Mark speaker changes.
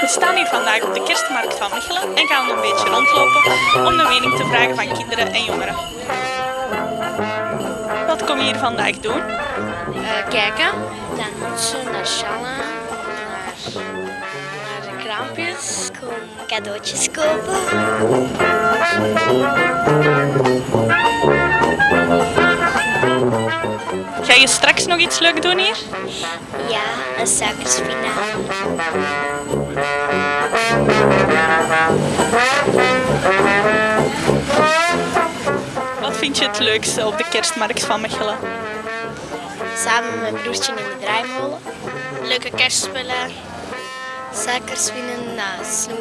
Speaker 1: We staan hier vandaag op de kerstmarkt van Mechelen en gaan een beetje rondlopen om de mening te vragen van kinderen en jongeren. Wat kom je hier vandaag doen?
Speaker 2: Eh, kijken mutsen, naar naar, kraampjes. Kom cadeautjes kopen.
Speaker 1: Ga je straks nog iets leuk doen hier?
Speaker 2: Ja, een suikerspinaat.
Speaker 1: Wat vind je het leukste op de kerstmarkt van Mechelen?
Speaker 2: Samen met mijn broertje in de draaimolen. Leuke kerstspullen. Suckers swinging in the snow.